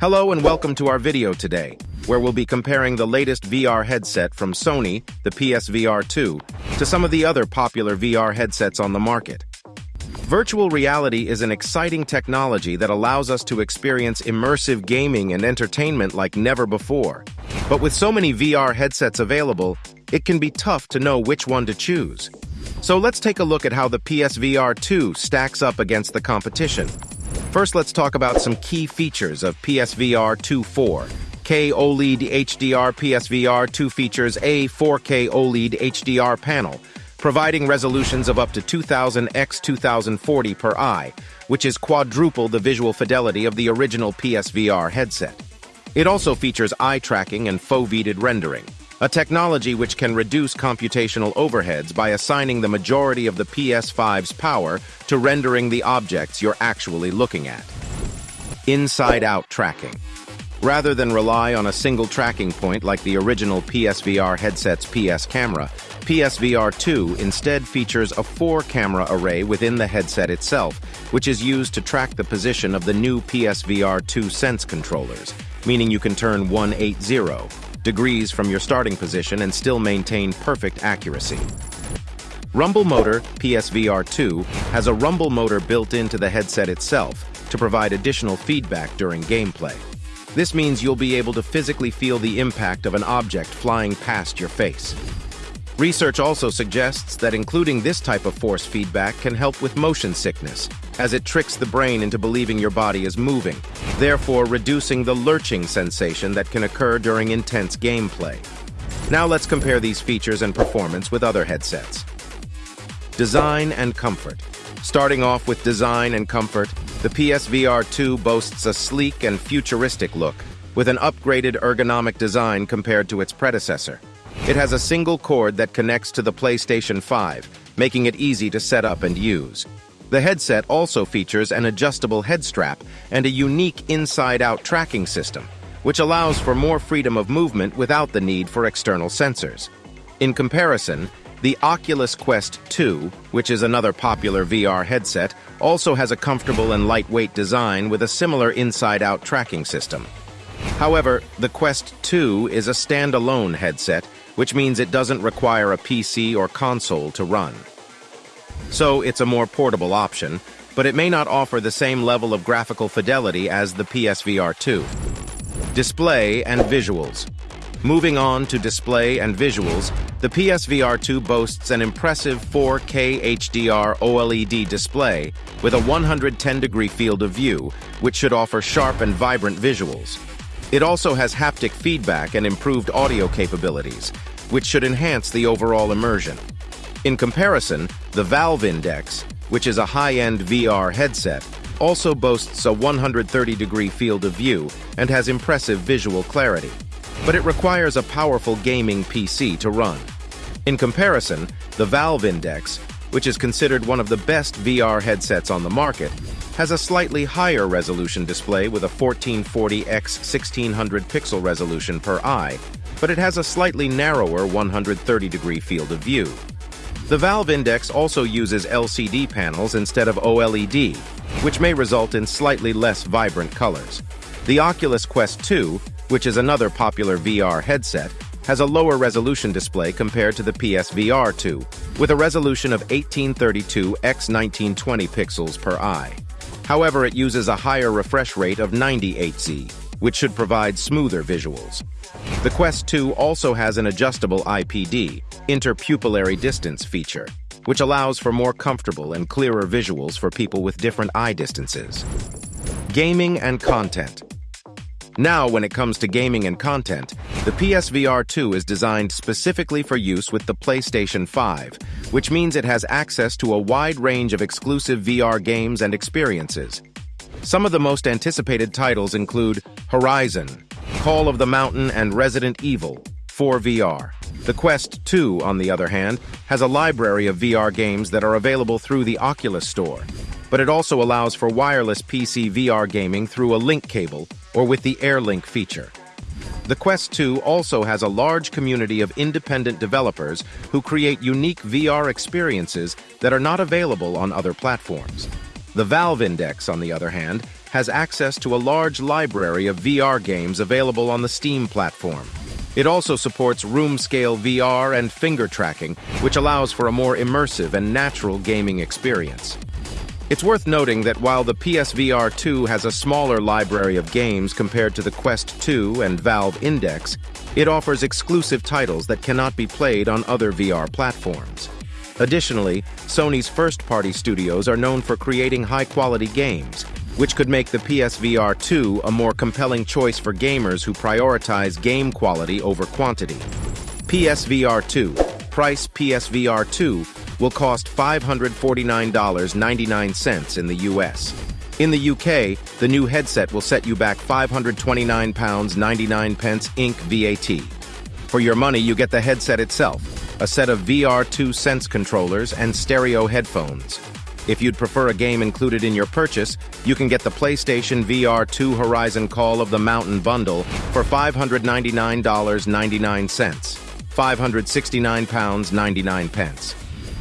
Hello and welcome to our video today, where we'll be comparing the latest VR headset from Sony, the PSVR 2, to some of the other popular VR headsets on the market. Virtual reality is an exciting technology that allows us to experience immersive gaming and entertainment like never before. But with so many VR headsets available, it can be tough to know which one to choose. So let's take a look at how the PSVR 2 stacks up against the competition. First, let's talk about some key features of PSVR 2.4. K OLED HDR PSVR 2 features a 4K OLED HDR panel, providing resolutions of up to 2000 x 2040 per eye, which is quadruple the visual fidelity of the original PSVR headset. It also features eye tracking and foveated rendering a technology which can reduce computational overheads by assigning the majority of the PS5's power to rendering the objects you're actually looking at. Inside-out tracking. Rather than rely on a single tracking point like the original PSVR headset's PS camera, PSVR 2 instead features a four-camera array within the headset itself, which is used to track the position of the new PSVR 2 Sense controllers, meaning you can turn 180, degrees from your starting position and still maintain perfect accuracy. Rumble Motor PSVR 2 has a rumble motor built into the headset itself to provide additional feedback during gameplay. This means you'll be able to physically feel the impact of an object flying past your face. Research also suggests that including this type of force feedback can help with motion sickness, as it tricks the brain into believing your body is moving, therefore reducing the lurching sensation that can occur during intense gameplay. Now let's compare these features and performance with other headsets. Design and comfort. Starting off with design and comfort, the PSVR 2 boasts a sleek and futuristic look, with an upgraded ergonomic design compared to its predecessor. It has a single cord that connects to the PlayStation 5, making it easy to set up and use. The headset also features an adjustable head strap and a unique inside-out tracking system, which allows for more freedom of movement without the need for external sensors. In comparison, the Oculus Quest 2, which is another popular VR headset, also has a comfortable and lightweight design with a similar inside-out tracking system. However, the Quest 2 is a standalone headset which means it doesn't require a PC or console to run. So it's a more portable option, but it may not offer the same level of graphical fidelity as the PSVR 2. Display and visuals. Moving on to display and visuals, the PSVR 2 boasts an impressive 4K HDR OLED display with a 110-degree field of view, which should offer sharp and vibrant visuals. It also has haptic feedback and improved audio capabilities, which should enhance the overall immersion. In comparison, the Valve Index, which is a high-end VR headset, also boasts a 130-degree field of view and has impressive visual clarity. But it requires a powerful gaming PC to run. In comparison, the Valve Index, which is considered one of the best VR headsets on the market, has a slightly higher resolution display with a 1440 x 1600 pixel resolution per eye but it has a slightly narrower 130-degree field of view. The Valve Index also uses LCD panels instead of OLED, which may result in slightly less vibrant colors. The Oculus Quest 2, which is another popular VR headset, has a lower resolution display compared to the PSVR 2, with a resolution of 1832 x 1920 pixels per eye. However, it uses a higher refresh rate of 90 Hz, which should provide smoother visuals. The Quest 2 also has an adjustable IPD, interpupillary distance feature, which allows for more comfortable and clearer visuals for people with different eye distances. Gaming and content. Now, when it comes to gaming and content, the PSVR 2 is designed specifically for use with the PlayStation 5, which means it has access to a wide range of exclusive VR games and experiences. Some of the most anticipated titles include Horizon, Call of the Mountain, and Resident Evil for VR. The Quest 2, on the other hand, has a library of VR games that are available through the Oculus Store, but it also allows for wireless PC VR gaming through a link cable or with the AirLink feature. The Quest 2 also has a large community of independent developers who create unique VR experiences that are not available on other platforms. The Valve Index, on the other hand, has access to a large library of VR games available on the Steam platform. It also supports room-scale VR and finger tracking, which allows for a more immersive and natural gaming experience. It's worth noting that while the PSVR 2 has a smaller library of games compared to the Quest 2 and Valve Index, it offers exclusive titles that cannot be played on other VR platforms. Additionally, Sony's first-party studios are known for creating high-quality games, which could make the PSVR 2 a more compelling choice for gamers who prioritize game quality over quantity. PSVR 2, price PSVR 2, will cost $549.99 in the US. In the UK, the new headset will set you back £529.99 Inc. VAT. For your money, you get the headset itself, a set of VR2 Sense controllers and stereo headphones. If you'd prefer a game included in your purchase, you can get the PlayStation VR 2 Horizon Call of the Mountain bundle for $599.99, £569.99 pence.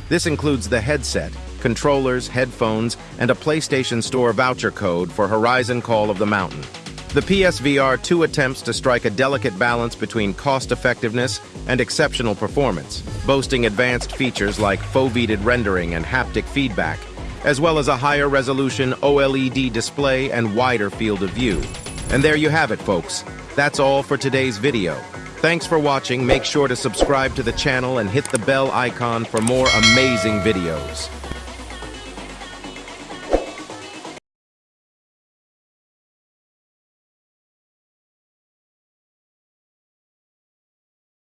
This includes the headset, controllers, headphones, and a PlayStation Store voucher code for Horizon Call of the Mountain. The PSVR 2 attempts to strike a delicate balance between cost-effectiveness and exceptional performance, boasting advanced features like foveated rendering and haptic feedback, as well as a higher resolution OLED display and wider field of view. And there you have it, folks. That's all for today's video. Thanks for watching. Make sure to subscribe to the channel and hit the bell icon for more amazing videos.